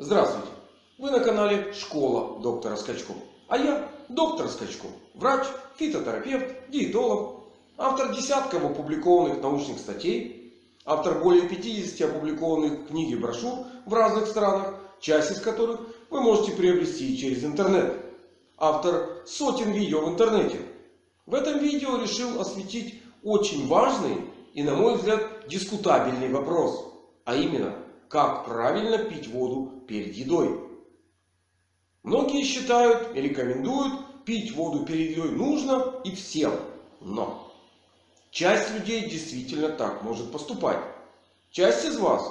Здравствуйте! Вы на канале Школа доктора Скачко. А я доктор Скачко. Врач, фитотерапевт, диетолог. Автор десятков опубликованных научных статей. Автор более 50 опубликованных книг и брошюр в разных странах. Часть из которых вы можете приобрести через интернет. Автор сотен видео в интернете. В этом видео решил осветить очень важный и на мой взгляд дискутабельный вопрос. А именно как правильно пить воду перед едой. Многие считают и рекомендуют пить воду перед едой нужно и всем. Но часть людей действительно так может поступать. Часть из вас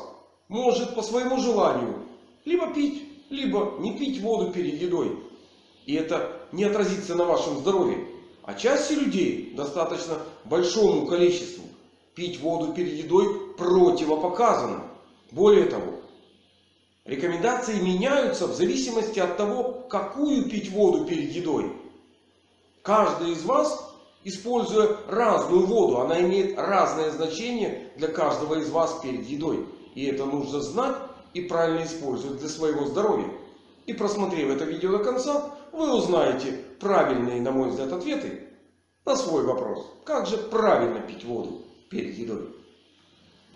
может по своему желанию либо пить, либо не пить воду перед едой. И это не отразится на вашем здоровье. А части людей достаточно большому количеству пить воду перед едой противопоказано. Более того, рекомендации меняются в зависимости от того, какую пить воду перед едой. Каждый из вас, используя разную воду, она имеет разное значение для каждого из вас перед едой. И это нужно знать и правильно использовать для своего здоровья. И просмотрев это видео до конца, вы узнаете правильные, на мой взгляд, ответы на свой вопрос. Как же правильно пить воду перед едой?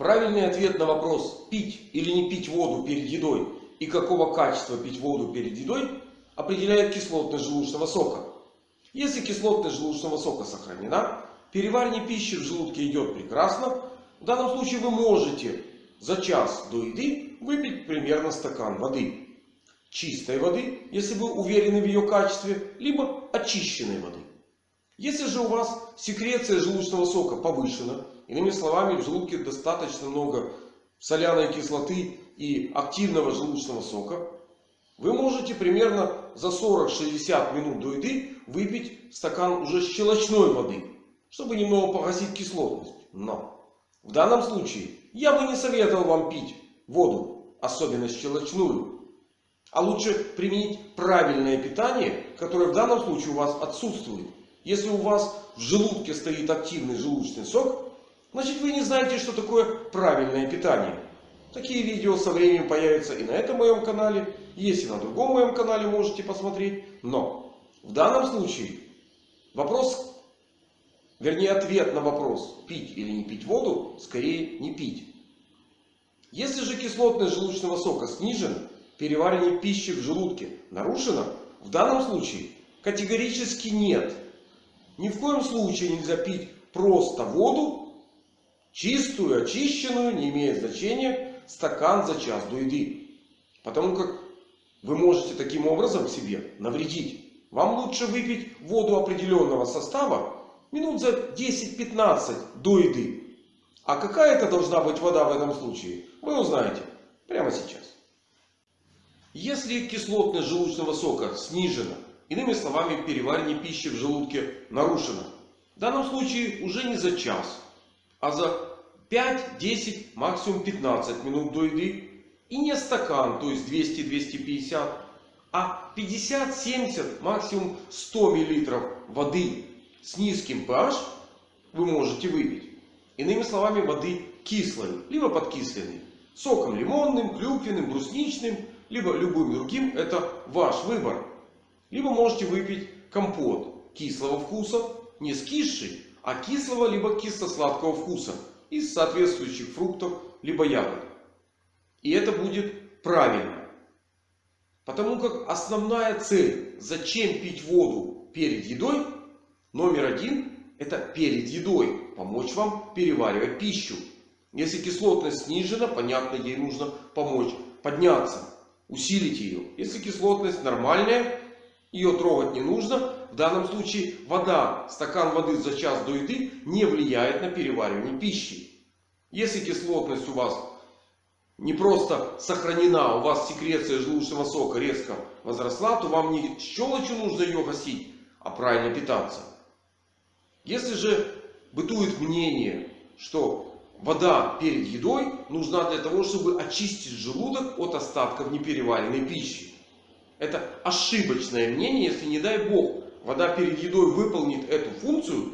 Правильный ответ на вопрос пить или не пить воду перед едой и какого качества пить воду перед едой определяет кислотность желудочного сока. Если кислотность желудочного сока сохранена, переваривание пищи в желудке идет прекрасно. В данном случае вы можете за час до еды выпить примерно стакан воды. Чистой воды, если вы уверены в ее качестве, либо очищенной воды. Если же у вас секреция желудочного сока повышена, Иными словами, в желудке достаточно много соляной кислоты и активного желудочного сока. Вы можете примерно за 40-60 минут до еды выпить стакан уже щелочной воды. Чтобы немного погасить кислотность. Но в данном случае я бы не советовал вам пить воду, особенно щелочную. А лучше применить правильное питание, которое в данном случае у вас отсутствует. Если у вас в желудке стоит активный желудочный сок, Значит вы не знаете, что такое правильное питание. Такие видео со временем появятся и на этом моем канале. Есть и на другом моем канале можете посмотреть. Но в данном случае вопрос, вернее ответ на вопрос пить или не пить воду, скорее не пить. Если же кислотность желудочного сока снижена, переваривание пищи в желудке нарушено, в данном случае категорически нет. Ни в коем случае нельзя пить просто воду Чистую, очищенную, не имеет значения, стакан за час до еды. Потому как вы можете таким образом себе навредить. Вам лучше выпить воду определенного состава минут за 10-15 до еды. А какая это должна быть вода в этом случае, вы узнаете прямо сейчас. Если кислотность желудочного сока снижена, иными словами переваривание пищи в желудке нарушено. В данном случае уже не за час, а за 5, 10, максимум 15 минут до еды. И не стакан, то есть 200-250, а 50-70, максимум 100 мл воды с низким pH вы можете выпить. Иными словами, воды кислой, либо подкисленной. Соком лимонным, клюквенным, брусничным, либо любым другим. Это ваш выбор. Либо можете выпить компот кислого вкуса, не скисший, а кислого либо кисло-сладкого вкуса из соответствующих фруктов либо ягод. И это будет правильно. Потому как основная цель, зачем пить воду перед едой, номер один, это перед едой помочь вам переваривать пищу. Если кислотность снижена, понятно, ей нужно помочь подняться, усилить ее. Если кислотность нормальная, ее трогать не нужно. В данном случае вода, стакан воды за час до еды не влияет на переваривание пищи. Если кислотность у вас не просто сохранена, у вас секреция желудочного сока резко возросла, то вам не щелочью нужно ее гасить, а правильно питаться. Если же бытует мнение, что вода перед едой нужна для того, чтобы очистить желудок от остатков непереваренной пищи. Это ошибочное мнение. Если не дай бог вода перед едой выполнит эту функцию,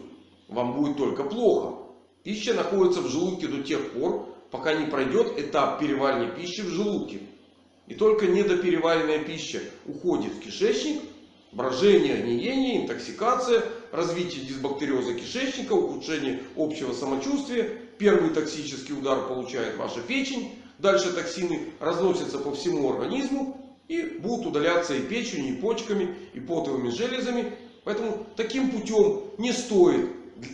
вам будет только плохо. Пища находится в желудке до тех пор, пока не пройдет этап переваривания пищи в желудке. И только недопереваренная пища уходит в кишечник. Брожение, гниение, интоксикация, развитие дисбактериоза кишечника, ухудшение общего самочувствия. Первый токсический удар получает ваша печень. Дальше токсины разносятся по всему организму. И будут удаляться и печенью, и почками, и потовыми железами. Поэтому таким путем не стоит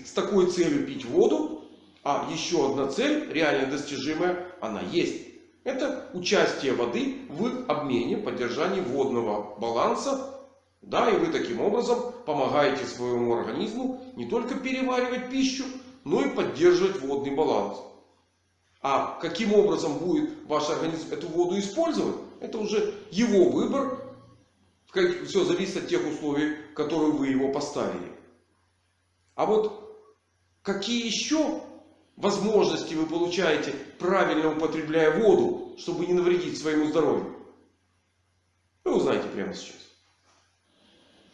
с такой целью пить воду. А еще одна цель, реально достижимая, она есть. Это участие воды в обмене, поддержании водного баланса. Да, и вы таким образом помогаете своему организму не только переваривать пищу, но и поддерживать водный баланс. А каким образом будет ваш организм эту воду использовать, это уже его выбор. Все зависит от тех условий, которые вы его поставили. А вот какие еще возможности вы получаете, правильно употребляя воду, чтобы не навредить своему здоровью? Вы узнаете прямо сейчас.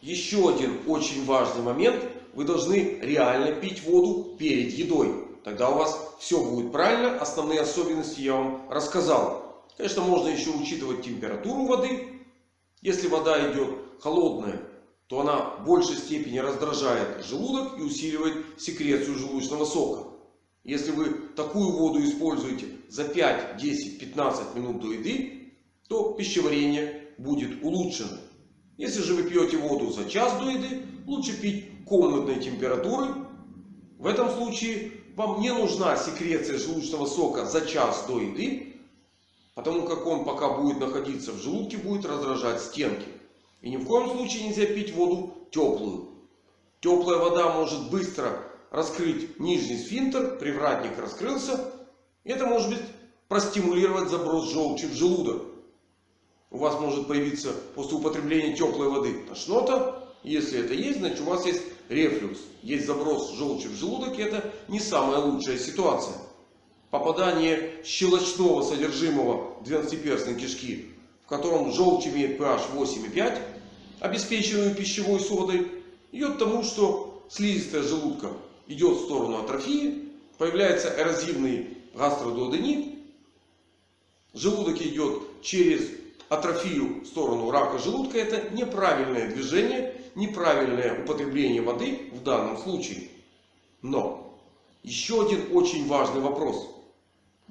Еще один очень важный момент. Вы должны реально пить воду перед едой. Тогда у вас все будет правильно. Основные особенности я вам рассказал. Конечно, можно еще учитывать температуру воды. Если вода идет холодная, то она в большей степени раздражает желудок и усиливает секрецию желудочного сока. Если вы такую воду используете за 5, 10, 15 минут до еды, то пищеварение будет улучшено. Если же вы пьете воду за час до еды, лучше пить комнатной температуры. В этом случае вам не нужна секреция желудочного сока за час до еды. Потому как он пока будет находиться в желудке, будет раздражать стенки. И ни в коем случае нельзя пить воду теплую. Теплая вода может быстро раскрыть нижний сфинктер, привратник раскрылся. Это может быть простимулировать заброс желчи в желудок. У вас может появиться после употребления теплой воды тошнота. Если это есть, значит у вас есть рефлюкс. Есть заброс желчи в желудок. И это не самая лучшая ситуация. Попадание щелочного содержимого двенадцатиперстной кишки, в котором желчь имеет pH 8,5, обеспеченную пищевой содой, идет к тому, что слизистая желудка идет в сторону атрофии. Появляется эрозивный гастродуоденит. Желудок идет через атрофию в сторону рака желудка. Это неправильное движение, неправильное употребление воды в данном случае. Но еще один очень важный вопрос.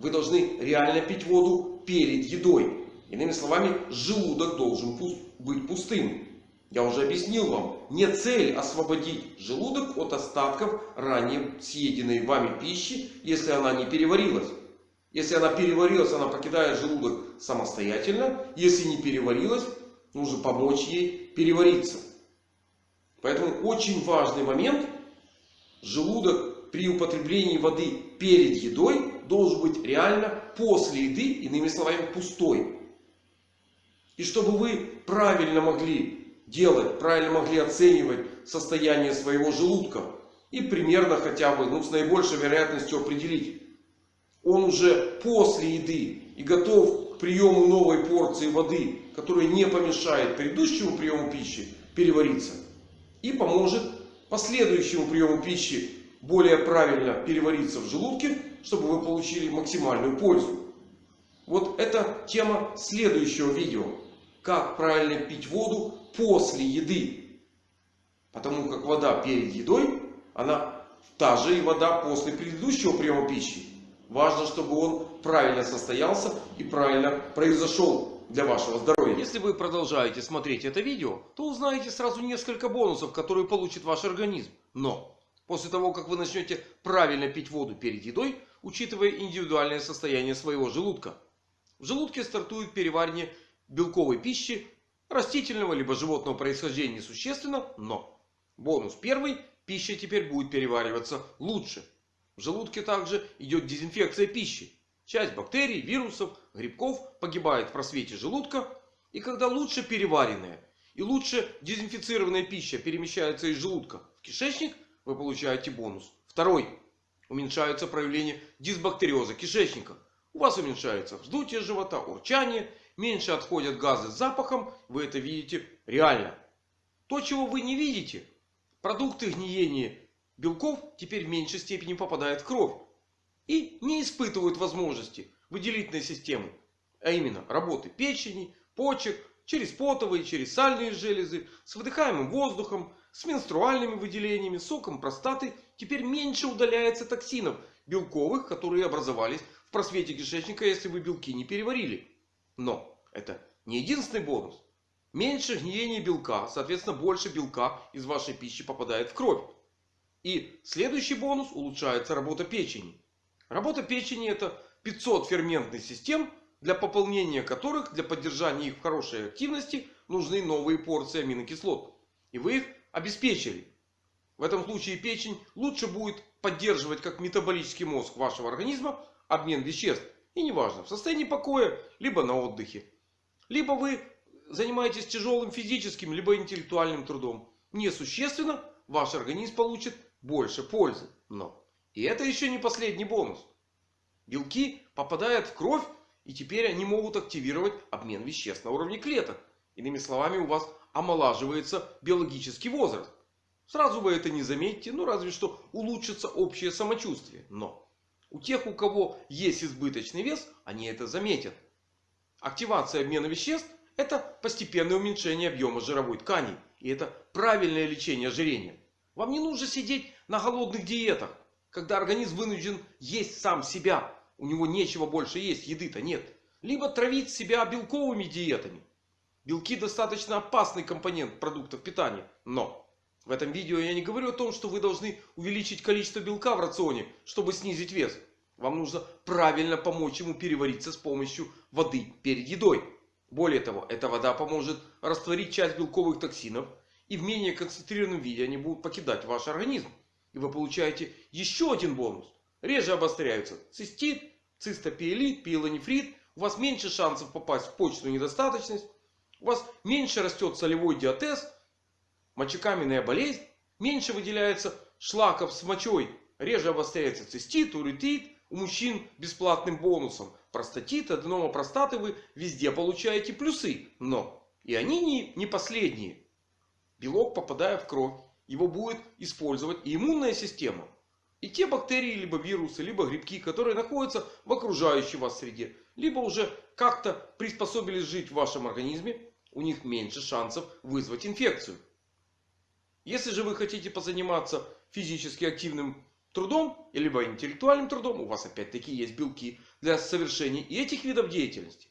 Вы должны реально пить воду перед едой. Иными словами, желудок должен быть пустым. Я уже объяснил вам, не цель освободить желудок от остатков ранее съеденной вами пищи, если она не переварилась. Если она переварилась, она покидает желудок самостоятельно. Если не переварилась, нужно помочь ей перевариться. Поэтому очень важный момент. Желудок при употреблении воды перед едой должен быть реально после еды, иными словами, пустой. И чтобы вы правильно могли делать, правильно могли оценивать состояние своего желудка. И примерно хотя бы ну, с наибольшей вероятностью определить. Он уже после еды и готов к приему новой порции воды, которая не помешает предыдущему приему пищи перевариться. И поможет последующему приему пищи более правильно перевариться в желудке, чтобы вы получили максимальную пользу. Вот это тема следующего видео. Как правильно пить воду после еды. Потому как вода перед едой, она та же и вода после предыдущего приема пищи. Важно, чтобы он правильно состоялся и правильно произошел для вашего здоровья. Если вы продолжаете смотреть это видео, то узнаете сразу несколько бонусов, которые получит ваш организм. Но после того, как вы начнете правильно пить воду перед едой, учитывая индивидуальное состояние своего желудка. В желудке стартует переваривание белковой пищи растительного либо животного происхождения несущественно, но бонус первый, пища теперь будет перевариваться лучше. В желудке также идет дезинфекция пищи. Часть бактерий, вирусов, грибков погибает в просвете желудка. И когда лучше переваренная и лучше дезинфицированная пища перемещается из желудка в кишечник, вы получаете бонус. Второй. Уменьшаются проявления дисбактериоза кишечника. У вас уменьшается вздутие живота, урчание меньше отходят газы с запахом. Вы это видите реально. То, чего вы не видите. Продукты гниения белков теперь в меньшей степени попадают в кровь. И не испытывают возможности выделительной системы А именно работы печени, почек, через потовые, через сальные железы, с выдыхаемым воздухом, с менструальными выделениями, соком простаты. Теперь меньше удаляется токсинов белковых, которые образовались в просвете кишечника, если вы белки не переварили. Но это не единственный бонус. Меньше гниения белка, соответственно больше белка из вашей пищи попадает в кровь. И следующий бонус улучшается работа печени. Работа печени это 500 ферментных систем, для пополнения которых, для поддержания их в хорошей активности, нужны новые порции аминокислот. И вы их обеспечили. В этом случае печень лучше будет поддерживать как метаболический мозг вашего организма обмен веществ. И неважно в состоянии покоя, либо на отдыхе. Либо вы занимаетесь тяжелым физическим, либо интеллектуальным трудом. Несущественно ваш организм получит больше пользы. Но и это еще не последний бонус. Белки попадают в кровь и теперь они могут активировать обмен веществ на уровне клеток. Иными словами у вас омолаживается биологический возраст. Сразу вы это не заметите, ну разве что улучшится общее самочувствие. Но у тех, у кого есть избыточный вес, они это заметят. Активация обмена веществ это постепенное уменьшение объема жировой ткани. И это правильное лечение ожирения. Вам не нужно сидеть на голодных диетах. Когда организм вынужден есть сам себя. У него нечего больше есть, еды-то нет. Либо травить себя белковыми диетами. Белки достаточно опасный компонент продуктов питания. Но в этом видео я не говорю о том, что вы должны увеличить количество белка в рационе, чтобы снизить вес. Вам нужно правильно помочь ему перевариться с помощью воды перед едой. Более того, эта вода поможет растворить часть белковых токсинов. И в менее концентрированном виде они будут покидать ваш организм. И вы получаете еще один бонус. Реже обостряются цистит, цистопиелит, пиелонефрит. У вас меньше шансов попасть в почечную недостаточность. У вас меньше растет солевой диатез, мочекаменная болезнь. Меньше выделяется шлаков с мочой. Реже обостряется цистит, уретит. У мужчин бесплатным бонусом. Простатит, аденома простаты вы везде получаете плюсы. Но и они не, не последние. Белок попадая в кровь. Его будет использовать и иммунная система. И те бактерии, либо вирусы, либо грибки, которые находятся в окружающей вас среде. Либо уже как-то приспособились жить в вашем организме. У них меньше шансов вызвать инфекцию. Если же вы хотите позаниматься физически активным трудом, либо интеллектуальным трудом, у вас опять-таки есть белки для совершения и этих видов деятельности.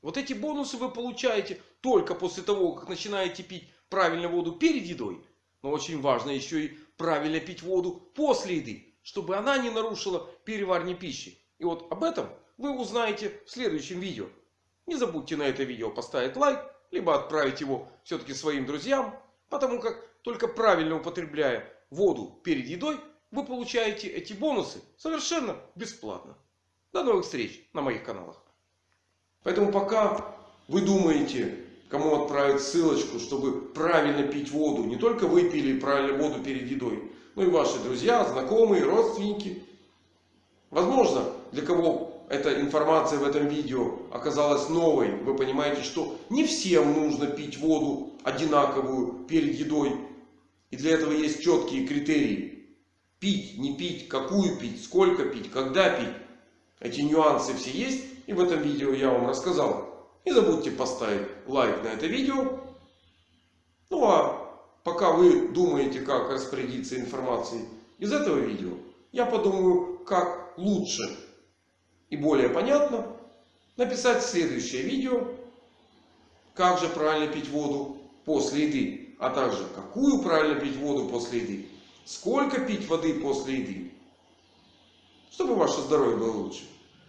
Вот эти бонусы вы получаете только после того, как начинаете пить правильно воду перед едой. Но очень важно еще и правильно пить воду после еды, чтобы она не нарушила переваривание пищи. И вот об этом вы узнаете в следующем видео. Не забудьте на это видео поставить лайк, либо отправить его все-таки своим друзьям. Потому как только правильно употребляя воду перед едой, вы получаете эти бонусы совершенно бесплатно. До новых встреч на моих каналах. Поэтому пока вы думаете, кому отправить ссылочку, чтобы правильно пить воду. Не только вы пили правильно воду перед едой. Но и ваши друзья, знакомые, родственники. Возможно, для кого эта информация в этом видео оказалась новой. Вы понимаете, что не всем нужно пить воду одинаковую перед едой. И для этого есть четкие критерии. Пить, не пить, какую пить, сколько пить, когда пить. Эти нюансы все есть. И в этом видео я вам рассказал. Не забудьте поставить лайк на это видео. Ну а пока вы думаете, как распорядиться информацией из этого видео, я подумаю, как лучше и более понятно написать следующее видео. Как же правильно пить воду после еды. А также, какую правильно пить воду после еды. Сколько пить воды после еды? Чтобы ваше здоровье было лучше.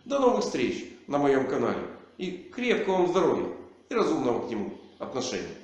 До новых встреч на моем канале. И крепкого вам здоровья. И разумного к нему отношения.